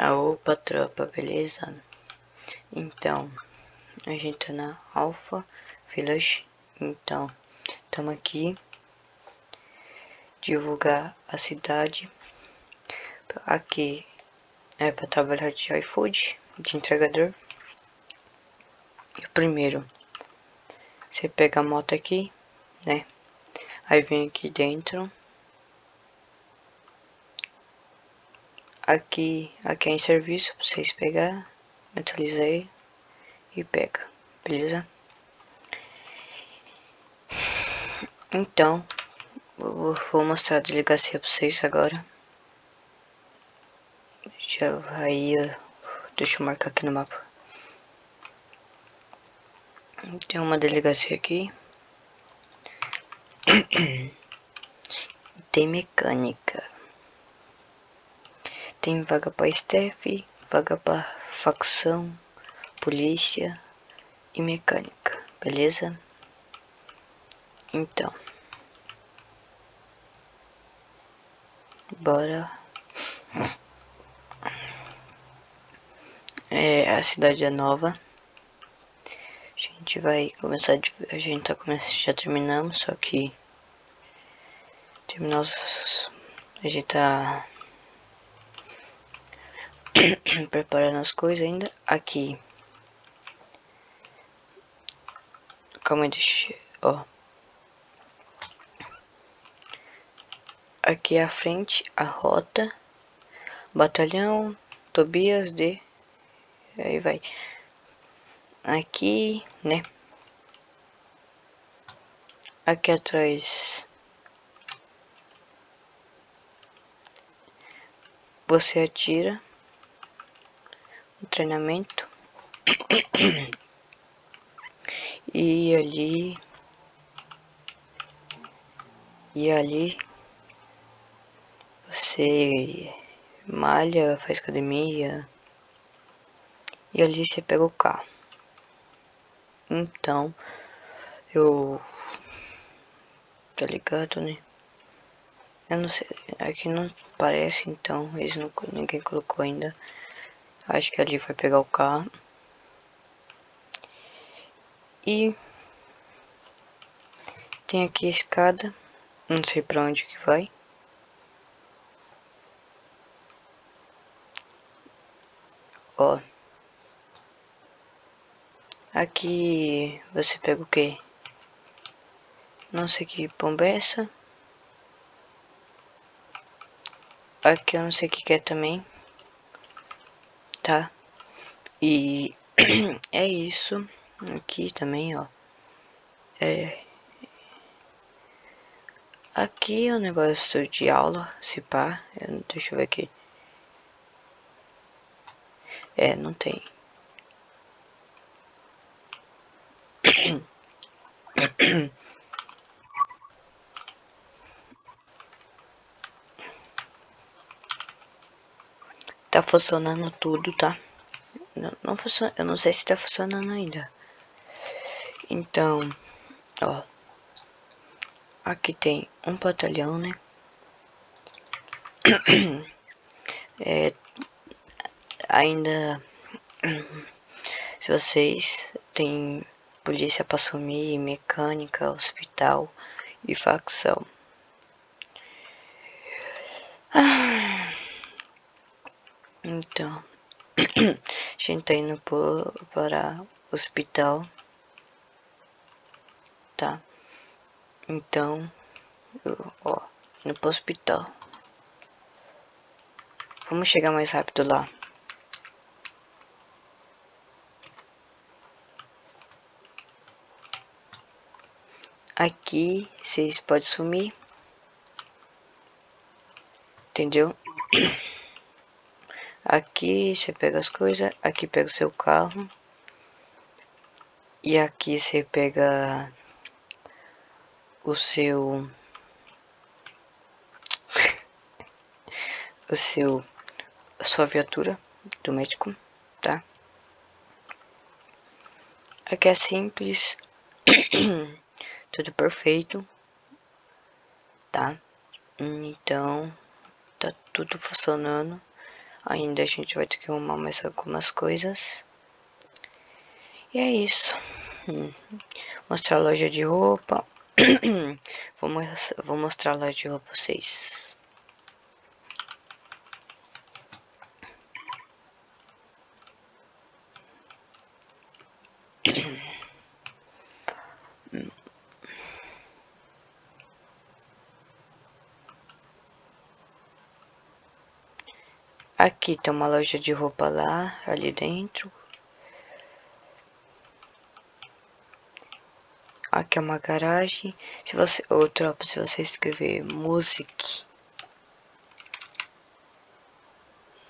A opa tropa, beleza? Então, a gente tá na Alpha Village. Então, estamos aqui. Divulgar a cidade. Aqui é para trabalhar de iFood, de entregador. Primeiro, você pega a moto aqui, né? Aí vem aqui dentro. Aqui, aqui é em serviço pra vocês pegar. Atualizei e pega, beleza? Então, vou mostrar a delegacia pra vocês agora. Já vai, deixa eu marcar aqui no mapa. Tem uma delegacia aqui. tem mecânica. Tem vaga para staff, vaga para facção, polícia e mecânica, beleza? Então, bora. É, a cidade é nova. A gente vai começar, a gente tá começando, já terminamos, só que terminamos, a gente tá preparando as coisas ainda. Aqui. Calma aí, deixa... Ó. Aqui à frente, a rota. Batalhão, Tobias de... Aí vai. Aqui, né? Aqui atrás... Você atira treinamento e ali e ali você malha, faz academia e ali você pega o carro. Então eu tá ligado, né? Eu não sei, aqui não parece então, eles não ninguém colocou ainda. Acho que ali vai pegar o carro. E tem aqui a escada. Não sei pra onde que vai. Ó. Aqui você pega o que? Não sei que pomba é essa. Aqui eu não sei o que, que é também tá? E é isso aqui também, ó. É aqui é o negócio de aula, se pá, deixa eu ver aqui. É, não tem. Tá funcionando tudo, tá? Não, não funciona, eu não sei se tá funcionando ainda. Então, ó. Aqui tem um batalhão, né? É, ainda se vocês têm polícia para assumir, mecânica, hospital e facção. Ah. Então, a gente tá indo para o hospital, tá? Então, ó, indo pro hospital. Vamos chegar mais rápido lá. Aqui, vocês podem sumir. Entendeu? Aqui você pega as coisas, aqui pega o seu carro. E aqui você pega o seu o seu a sua viatura do médico, tá? Aqui é simples, tudo perfeito, tá? Então, tá tudo funcionando. Ainda a gente vai ter que arrumar mais algumas coisas. E é isso. Hum. Mostrar a loja de roupa. vou, vou mostrar a loja de roupa pra vocês. Aqui tem uma loja de roupa lá, ali dentro. Aqui é uma garagem. Se você, ou tropa, se você escrever music,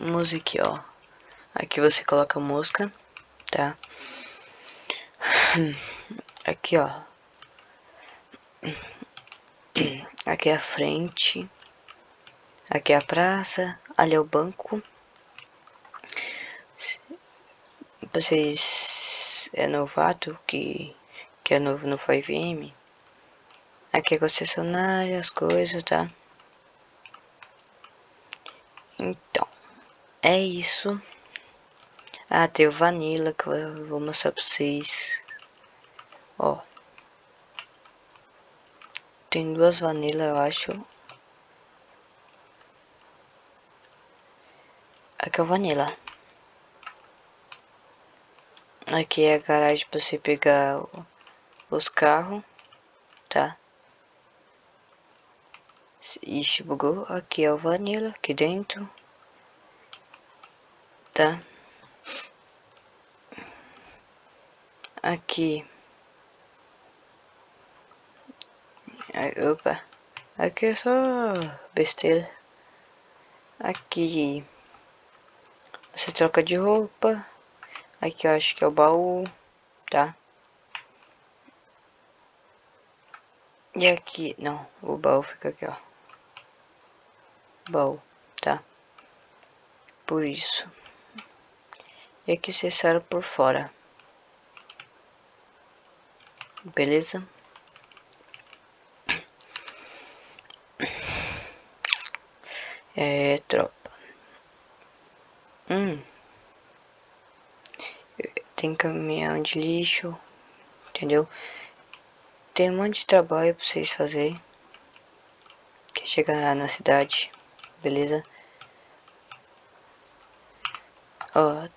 music, ó. Aqui você coloca música, tá? Aqui, ó. Aqui é a frente. Aqui é a praça, ali é o banco. Vocês é novato que, que é novo no 5M. Aqui é concessionária, as coisas, tá? Então, é isso. Ah, tem o Vanilla que eu vou mostrar pra vocês. Ó. Tem duas Vanilla, eu acho. Aqui é o Vanilla. Aqui é a garagem para você pegar os carros, tá? Ixi, bugou. Aqui é o Vanilla, aqui dentro. Tá? Aqui. Opa. Aqui é só besteira. Aqui. Você troca de roupa. Aqui eu acho que é o baú, tá? E aqui, não, o baú fica aqui, ó. Baú, tá? Por isso. E aqui você sai por fora. Beleza? É, tropa. Hum. Tem caminhão de lixo, entendeu? Tem um monte de trabalho pra vocês fazerem. Que chegar na cidade, beleza? Ó.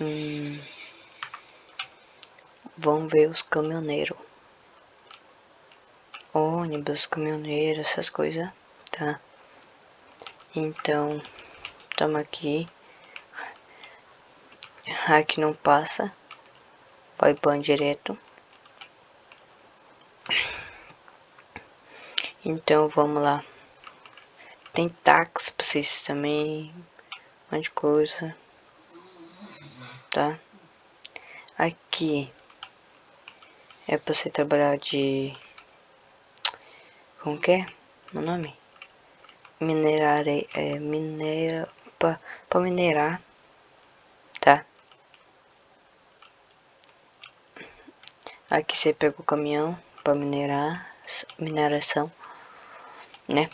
Hum. Vamos ver os caminhoneiros. Ônibus, caminhoneiro, essas coisas, tá? Então, estamos aqui. Aqui não passa. Vai ban direto. Então, vamos lá. Tem táxi pra vocês também. Um monte de coisa. Tá? Aqui. É pra você trabalhar de... Como que é? O nome? minerar é, minera para minerar tá aqui você pega o caminhão para minerar mineração né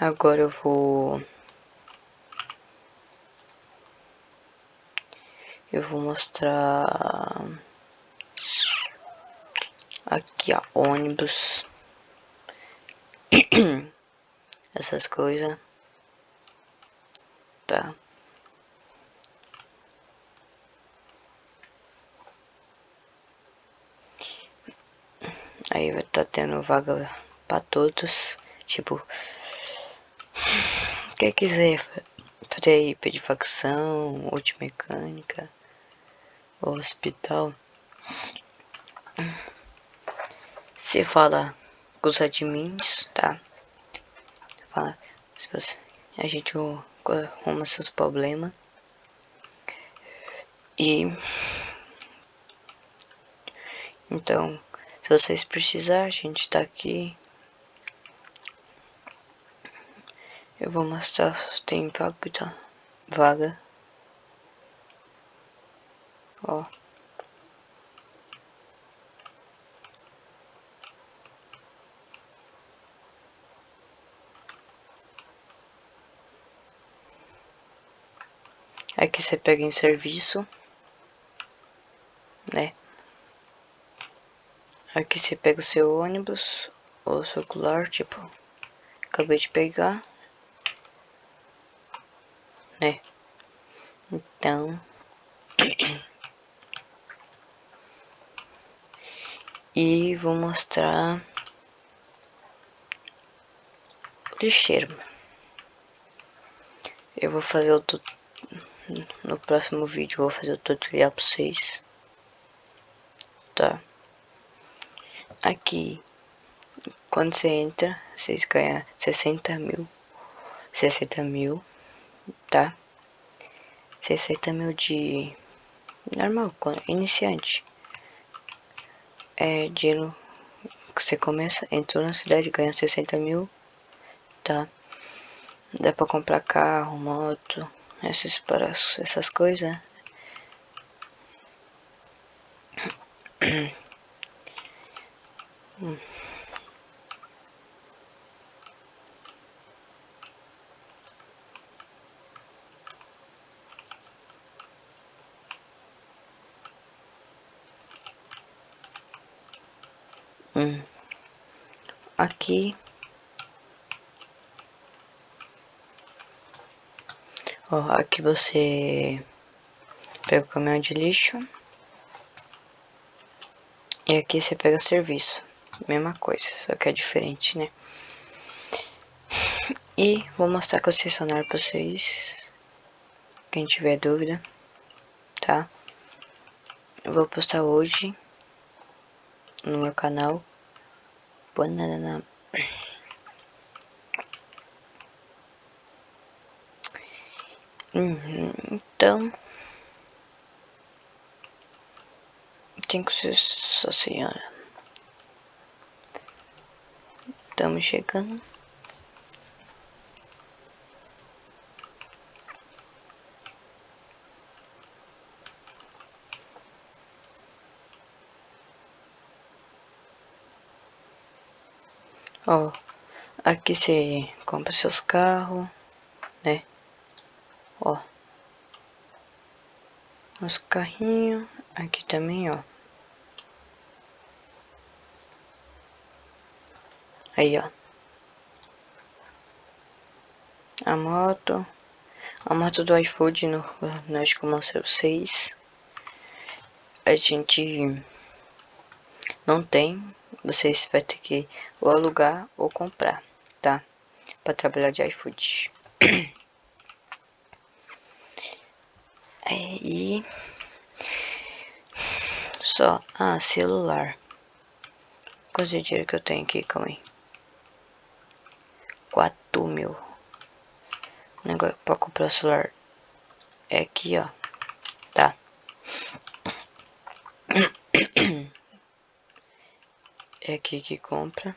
agora eu vou eu vou mostrar aqui ó ônibus essas coisas. Tá. Aí vai tá tendo vaga para todos. Tipo, quem quiser fazer IP de facção, multimecânica, hospital. Se fala com os admins, tá? Fala, se você, a gente arruma seus problemas. E então, vocês precisarem, a gente tá aqui. Eu vou mostrar se tem vaga, tá? Vaga. Ó. Aqui você pega em serviço, né? Aqui você pega o seu ônibus ou circular, tipo, acabei de pegar, né? Então, e vou mostrar o lixeiro. Eu vou fazer o no próximo vídeo vou fazer o tutorial para vocês. Tá? Aqui, quando você entra, vocês ganham 60 mil. 60 mil, tá? 60 mil de normal, iniciante. É dinheiro que você começa, entrou na cidade, ganha 60 mil, tá? Dá pra comprar carro, moto, essas, para, essas coisas. hum. Hum. Aqui Ó, aqui você pega o caminhão de lixo. E aqui você pega serviço. Mesma coisa, só que é diferente, né? E vou mostrar a concessionária pra vocês. Quem tiver dúvida, tá? Eu vou postar hoje no meu canal. Banana. Uhum, então. Tem que ser sua senhora. Estamos chegando. Ó, aqui você compra seus carros, né? Ó. Os carrinhos. Aqui também, ó. Aí, ó. A moto. A moto do iFood, no, eu mostrei vocês. A gente não tem. Vocês vai ter que ou alugar ou comprar, tá? Pra trabalhar de iFood. Aí. Só. Ah, celular. Quanto dinheiro que eu tenho aqui? Calma aí. 4 mil. Negócio pra comprar celular. É aqui, ó. Tá. É aqui que compra.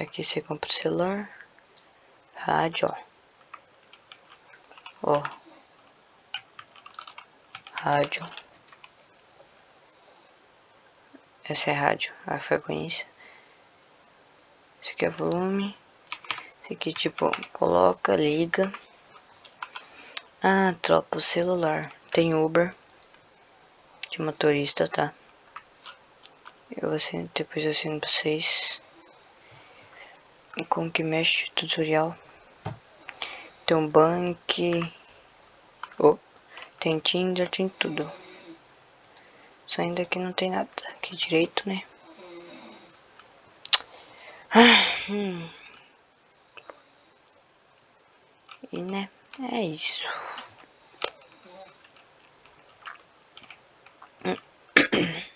Aqui você compra o celular. Rádio, ó. Ó. Rádio. Essa é rádio, a frequência. Esse aqui é volume. Esse aqui, tipo, coloca, liga. Ah, troca o celular. Tem Uber. De motorista, tá? Eu assino, depois eu assino pra vocês e como que mexe tutorial tem um bank oh, tem Tinder tem tudo só ainda que não tem nada aqui direito né ah, hum. e né é isso hum.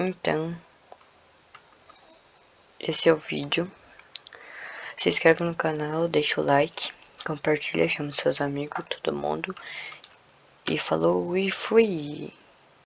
Então, esse é o vídeo. Se inscreve no canal, deixa o like, compartilha, chama seus amigos, todo mundo. E falou e fui!